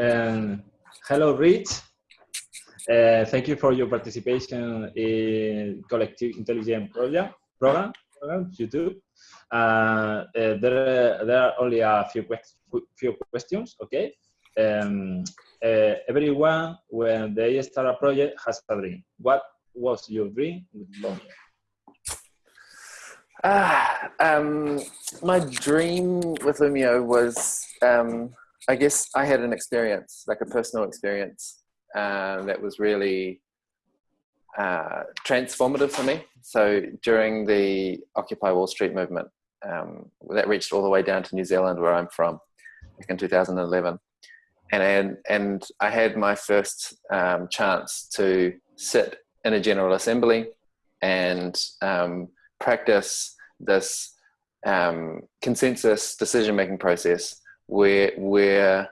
Um, hello, Rich. Uh, thank you for your participation in Collective Intelligence Project program, program YouTube. Uh, uh, there, there are only a few, few questions, okay? Um, uh, everyone, when they start a project, has a dream. What was your dream with Loomio? Ah, um, my dream with Loomio was, um, I guess I had an experience, like a personal experience, uh, that was really uh, transformative for me. So during the Occupy Wall Street movement, um, that reached all the way down to New Zealand, where I'm from, back in 2011. And, and and I had my first um, chance to sit in a General Assembly and um, practice this um, consensus decision making process where where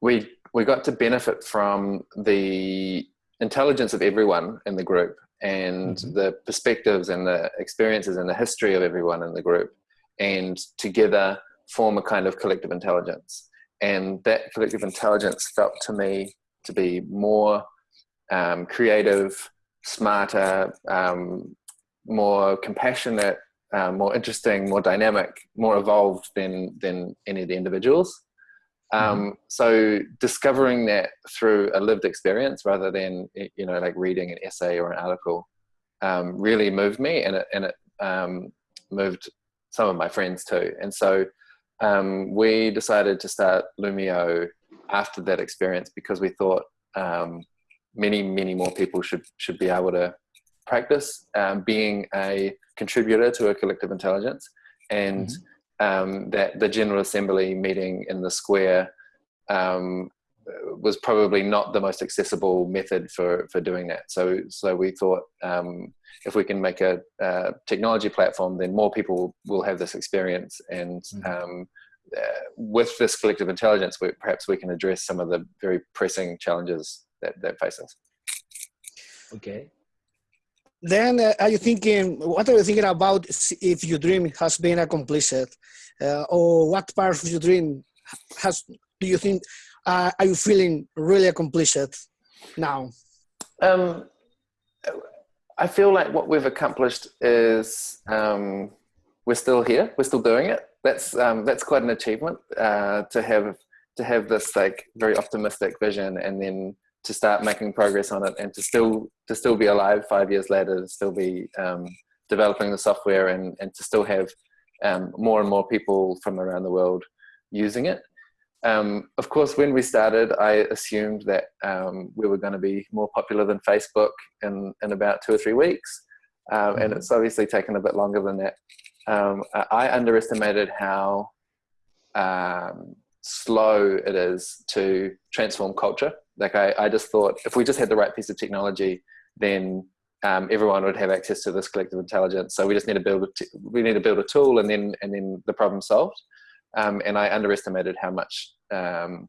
we we got to benefit from the intelligence of everyone in the group and mm-hmm. the perspectives and the experiences and the history of everyone in the group and together form a kind of collective intelligence and that collective intelligence felt to me to be more um, creative smarter um, more compassionate, uh, more interesting, more dynamic, more evolved than than any of the individuals. Um, mm-hmm. So discovering that through a lived experience rather than you know like reading an essay or an article um, really moved me, and it and it um, moved some of my friends too. And so um, we decided to start Loomio after that experience because we thought um, many many more people should should be able to practice um, being a contributor to a collective intelligence and mm-hmm. um, that the General Assembly meeting in the square um, was probably not the most accessible method for, for doing that. So, so we thought um, if we can make a, a, technology platform, then more people will have this experience. And mm-hmm. Um, uh, with this collective intelligence, we, perhaps we can address some of the very pressing challenges that, that face us. Okay then uh, are you thinking what are you thinking about if your dream has been accomplished? Uh, or what part of your dream has do you think uh, are you feeling really accomplished now? Um, i feel like what we've accomplished is um, we're still here we're still doing it. That's um, that's quite an achievement uh, to have to have this like very optimistic vision and then to start making progress on it and to still to still be alive five years later to still be um, developing the software and, and to still have um, more and more people from around the world using it um, of course when we started i assumed that um, we were going to be more popular than facebook in, in about two or three weeks um, and mm-hmm. it's obviously taken a bit longer than that um, i underestimated how slow it is to transform culture like I, I just thought if we just had the right piece of technology, then um, everyone would have access to this collective intelligence. So we just need to build a we need to build a tool, and then and then the problem solved. Um, and I underestimated how much um,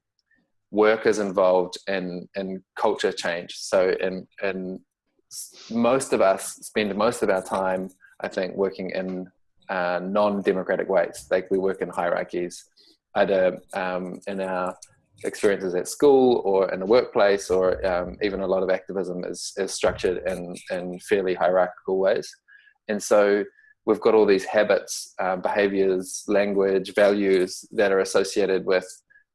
work is involved in in culture change. So and and most of us spend most of our time, I think, working in uh, non-democratic ways. Like we work in hierarchies, either um, in our experiences at school or in the workplace or um, even a lot of activism is, is structured in, in fairly hierarchical ways. And so we've got all these habits, uh, behaviors, language, values that are associated with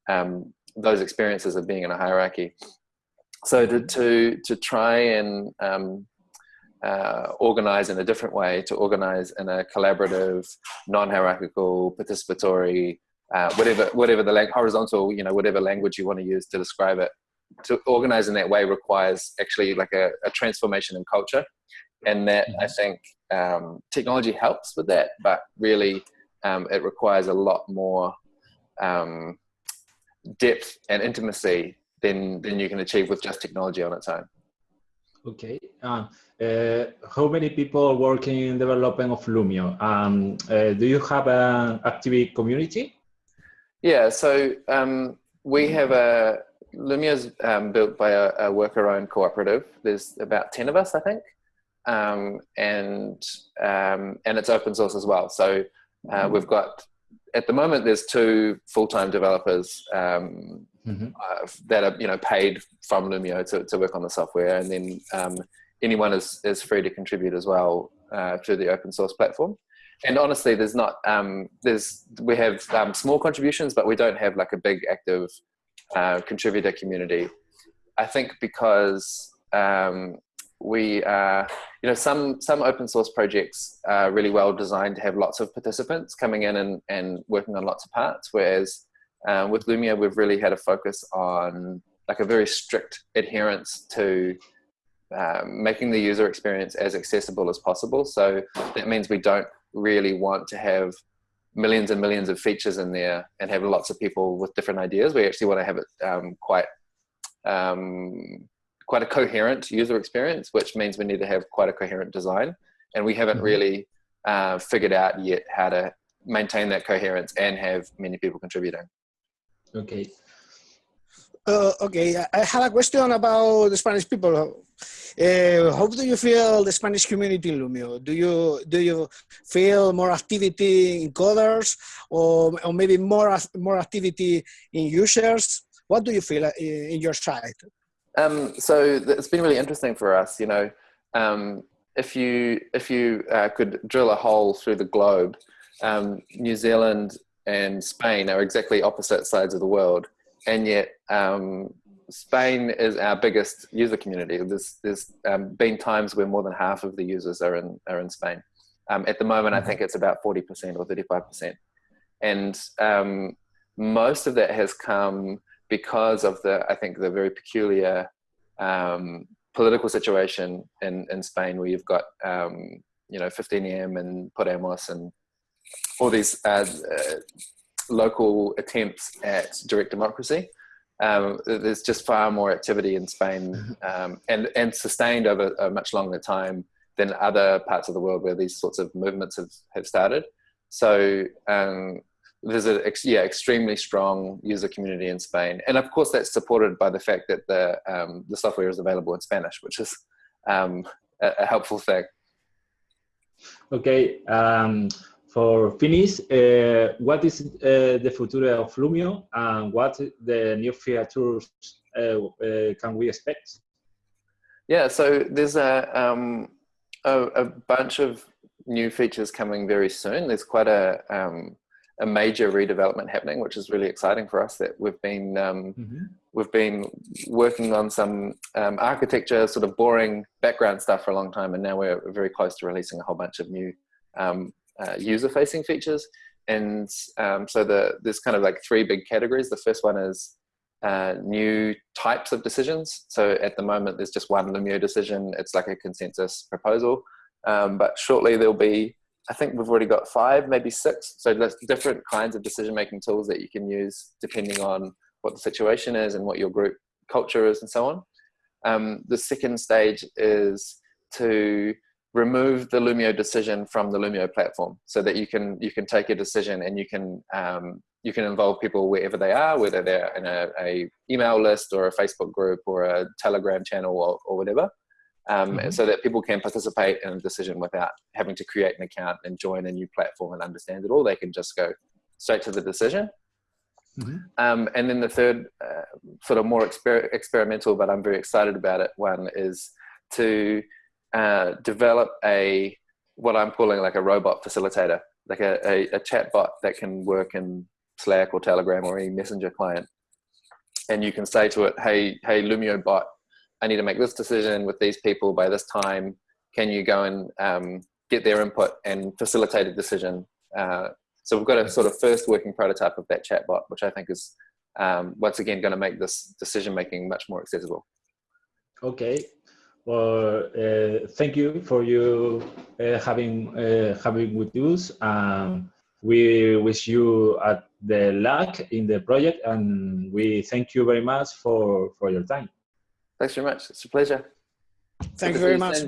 um, those experiences of being in a hierarchy. So to, to, to try and um, uh, organize in a different way, to organize in a collaborative, non-hierarchical, participatory, uh, whatever whatever the horizontal you know whatever language you want to use to describe it. To organize in that way requires actually like a, a transformation in culture. And that i mm-hmm. think um, technology helps with that but really um, it requires a lot more um, depth and intimacy than than you can achieve with just technology on its own. Okay uh, uh, how many people are working in development of loomio? Um, uh, do you have an active community yeah, so um, we have a Loomio's um, built by a, a worker-owned cooperative. There's about ten of us, I think, um, and um, and it's open source as well. So uh, mm-hmm. we've got at the moment there's two full-time developers, um, mm-hmm. uh, that are you know paid from Loomio to, to work on the software, and then um, anyone is is free to contribute as well uh, through the open source platform. And honestly, there's not um, there's we have um, small contributions, but we don't have like a big active uh, contributor community. I think because um, we uh, you know some some open source projects are really well designed to have lots of participants coming in and, and working on lots of parts whereas um, with Loomio we've really had a focus on like a very strict adherence to um, making the user experience as accessible as possible so that means we don't really want to have millions and millions of features in there and have lots of people with different ideas we actually want to have it um, quite um, quite a coherent user experience, which means we need to have quite a coherent design. And we haven't mm-hmm. really uh, figured out yet how to maintain that coherence and have many people contributing. Okay. Uh, okay, I have a question about the Spanish people. Uh, how do you feel the Spanish community in Loomio? Do you do you feel more activity in coders, or, or maybe more more activity in users? What do you feel uh, in your side? Um, so it's been really interesting for us. You know, um, if you if you uh, could drill a hole through the globe, um, New Zealand and Spain are exactly opposite sides of the world, and yet um, Spain is our biggest user community. There's there's um, been times where more than half of the users are in are in Spain. Um, at the moment, I mm-hmm. think it's about forty percent or thirty five percent, and most of that has come because of the, I think, the very peculiar um, political situation in, in Spain where you've got, um, you know, 15M and Podemos and all these uh, uh, local attempts at direct democracy. Um, there's just far more activity in Spain mm-hmm. um, and, and sustained over a much longer time than other parts of the world where these sorts of movements have, have started. So um, there's a yeah extremely strong user community in Spain, and of course that's supported by the fact that the um, the software is available in Spanish, which is um, a, a, helpful thing. Okay, um, for finish, uh, what is uh, the future of Loomio, and what the new features uh, uh can we expect? Yeah, so there's a, um, a, a bunch of new features coming very soon. There's quite a um, a major redevelopment happening, which is really exciting for us. That we've been um, mm-hmm. we've been working on some um, architecture, sort of boring background stuff for a long time, and now we're very close to releasing a whole bunch of new um, uh, user-facing features. And um, so the there's kind of like three big categories. The first one is uh, new types of decisions. So at the moment, there's just one Loomio decision. It's like a consensus proposal. Um, but shortly there'll be I think we've already got five, maybe six. So there's different kinds of decision making tools that you can use depending on what the situation is and what your group culture is and so on. Um, the second stage is to remove the Loomio decision from the Loomio platform so that you can you can take a decision and you can um, you can involve people wherever they are, whether they're in a, a, email list or a Facebook group or a Telegram channel or, or whatever um, mm-hmm. so that people can participate in a decision without having to create an account and join a new platform and understand it all. They can just go straight to the decision. Mm-hmm. Um, and then the third, uh, sort of more exper- experimental, but I'm very excited about it. One is to uh, develop a what I'm calling like a robot facilitator, like a, a, a chat bot that can work in Slack or Telegram or any messenger client. And you can say to it, "Hey, hey, Loomio bot, I need to make this decision with these people by this time. Can you go and um, get their input and facilitate a decision? Uh, so we've got a sort of first working prototype of that chatbot, which I think is um, once again going to make this decision making much more accessible. Okay. Well, uh, thank you for you uh, having uh, having with us. Um, we wish you at the luck in the project, and we thank you very much for for your time. Thanks very much. It's a pleasure. Thank you very much.